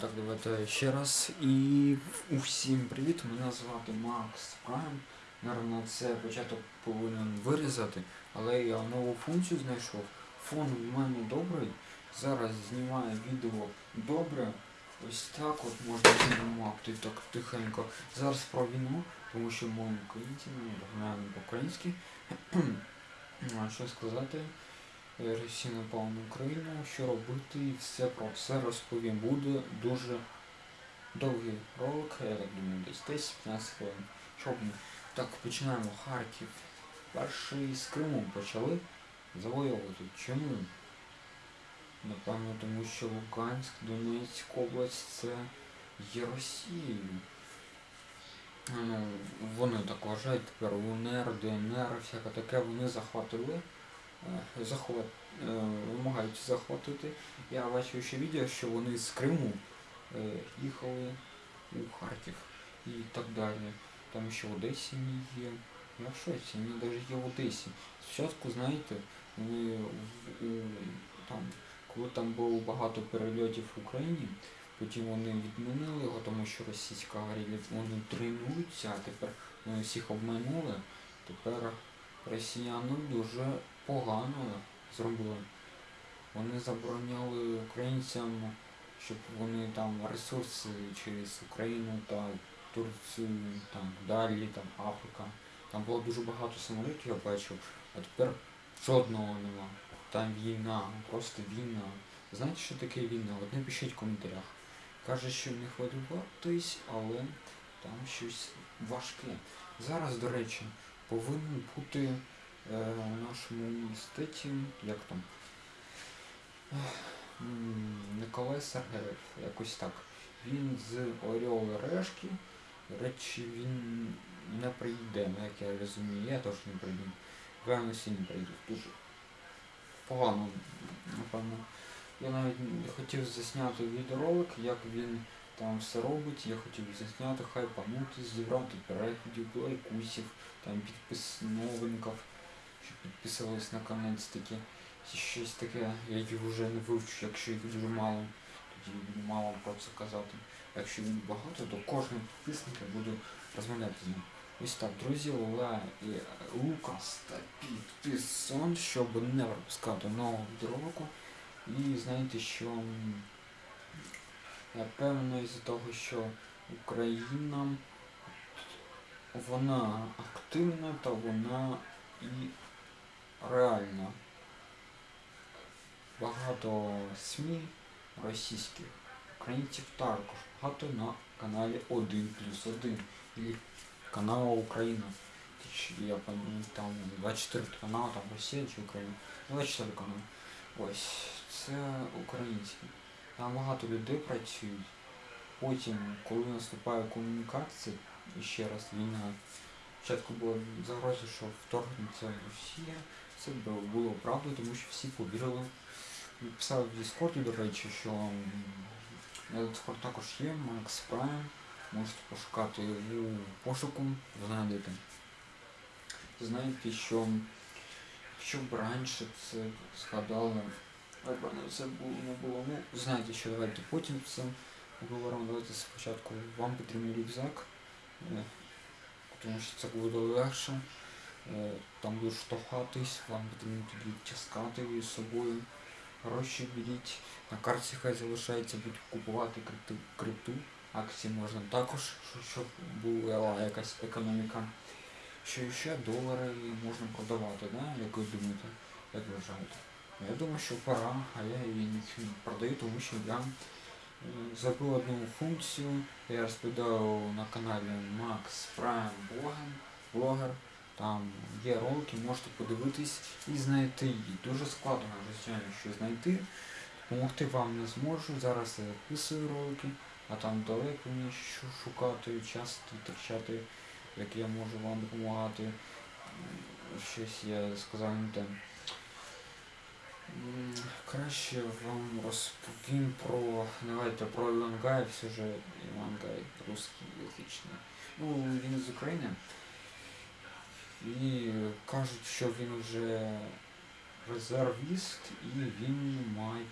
Так, давайте ще раз. І усім привіт, мене звати Макс Прайм. Наверно, це початок повинен вирізати, але я нову функцію знайшов. Фон в мене добрий. Зараз знімаю відео добре. Ось так от можна знімати так тихенько. Зараз про війну, тому що ми українці, ми розмовляємо по-українськи. А що сказати? Росія напала на Україну, що робити, і все про все розповім. Буде дуже довгий ролик, я так думаю, десь 10-15 хвилин. Що б ми? Так, починаємо. Харків. Перший з Криму почали завоювати. Чому? Напевно, тому що Луганськ, Донецька область це є Росією. Ну, вони так вважають тепер УНР, ДНР, всяке таке, вони захватили е, захват, е, вимагають захватити. Я бачив ще відео, що вони з Криму е, їхали у Харків і так далі. Там ще в Одесі не є. Я в шоці, вони навіть є в Одесі. Спочатку, знаєте, у, там, коли там було багато перельотів в Україні, потім вони відмінили його, тому що російська говорили, вони тренуються, а тепер вони всіх обманули. Тепер росіяни дуже погано зробили. Вони забороняли українцям, щоб вони там ресурси через Україну та Турцію, там далі, там Африка. Там було дуже багато самолітів, я бачив, а тепер жодного нема. Там війна, просто війна. Знаєте, що таке війна? От напишіть в коментарях. Каже, що не хвилюватись, але там щось важке. Зараз, до речі, повинен бути нашому університеті, як там, Николай Сергеєв, якось так. Він з Орел Решки. Речі, він не прийде, ну, як я розумію, я теж не прийду. Певно, всі не прийдуть. Дуже погано, напевно. Я навіть хотів засняти відеоролик, як він там все робить. Я хотів засняти, хайпанути, зібрати переглядів, лайкусів, там підпис новинків, щоб підписувались на канал таки. Щось таке, я їх вже не вивчу, якщо їх дуже мало, тоді буду мало про це казати. Якщо їх багато, то кожен підписник я буду розмовляти з ним. Ось так, друзі, Ле і Лукас та підписон, щоб не пропускати нового відеоролику. І знаєте, що м, напевно із-за того, що Україна вона активна та вона і реальна. Багато СМІ російських, українців також. Багато на каналі 1 плюс 1 і канал Україна. Я там 24 канал, там Росія чи Україна. 24 канал. Ось, це українські. Там багато людей працюють. Потім, коли наступає комунікація, і ще раз війна, спочатку була загроза, що вторгнеться Росія. Це було, правда, тому що всі повірили. Писав в Діскорді, до речі, що Discord також є, Макс Prime. Можете пошукати у пошуку, знайдете. Знаєте, що якщо б раніше це згадали, напевно, це було не було. Ну, знаєте, що давайте потім це поговоримо. Давайте спочатку вам потрібен рюкзак, е, тому що це буде легше. Е, Там буде штовхатись, вам потрібно тоді її з собою. Гроші беріть. На карті хай залишається, будуть купувати крипту, крипту. Акції можна також, щоб була якась економіка. Що ще долари можна продавати, да? як ви думаєте, як ви вважаєте? Я думаю, що пора, а я її не продаю, тому що я е, забув одну функцію. Я розповідав на каналі Max Prime Blogger. Там є ролики, можете подивитись і знайти її. Дуже складно, звичайно, що знайти. Допомогти вам не зможу. Зараз я записую ролики, а там далеко мені що шукати, час витрачати, як я можу вам допомагати. Щось я сказав не те. Краще вам розповім про. Давайте про Івангай, все же Івангай русський язичний. Ну, він з України. І кажуть, що він вже резервіст і він має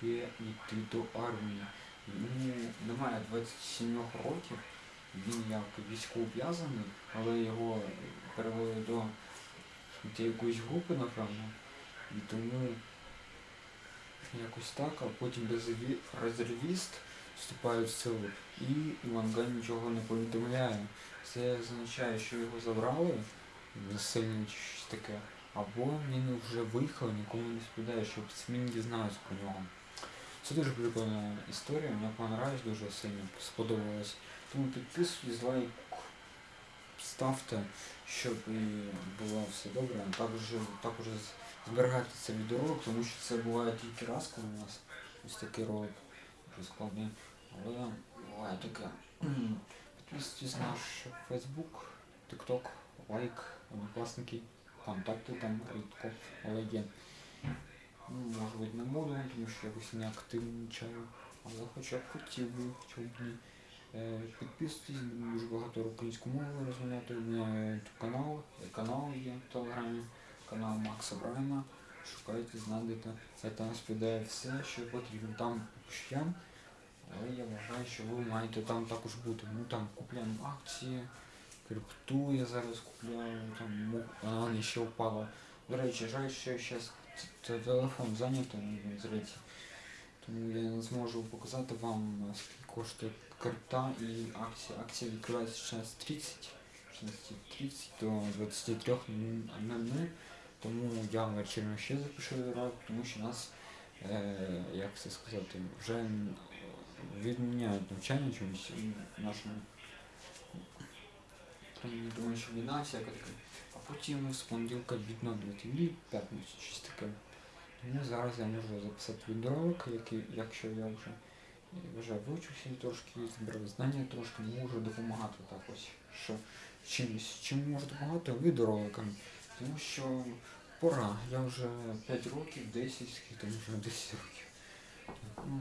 йти до армії. Йому немає 27 років, він як військовозв'язаний, але його перевели до якоїсь групи, напевно. І тому якось так, а потім резерві- резервіст вступає в силу і Іванган нічого не повідомляє. Це означає, що його забрали щось таке. Або він вже виїхав, нікому не сповідає, щоб СМІ не дізнались про нього. Це дуже прикольна історія, мені понравилась дуже сильно, сподобалось. Тому підписуйтесь, лайк ставте, щоб і було все добре. Також, також зберігайте цей відеоролик, тому що це буває тільки раз, коли у нас ось такий ролик дуже складний. Але буває таке. Підписуйтесь на наш Facebook, TikTok, лайк, однокласники, контакти там рідко, але є. Ну, може бути не буду, тому що якось не активничаю, але хоча б хотів би, чому б. Е, Підписуйтесь, дуже багато української мови розмовляти. У мене канал, канал є в Телеграмі, канал Макса Брайма. Шукайте, знайдете. Це там розповідає все, що потрібно. Там я, але я вважаю, що ви маєте там також бути. Ну там купляємо акції, крипту я зараз купляю, там вона ще впала. До речі, жаль, що зараз телефон зайнятий, здається. Тому я не зможу показати вам, скільки коштує крипта і акція. Акція відкривається з 16.30 16.30 до 23.00. Тому я вечором ще запишу ролик, тому що нас, е, як це сказати, вже відміняють навчання чомусь в нашому тому що війна всяка така. А потім з понеділка відновлювати і п'ятницю щось таке. Тому зараз я можу записати відеоролик, який, якщо я вже, вже вивчився трошки, збирав знання трошки, можу допомагати так ось. Що чимось, чим можу допомагати відеороликами. Тому що пора, я вже 5 років, 10, скільки там вже 10 років. Так, ну.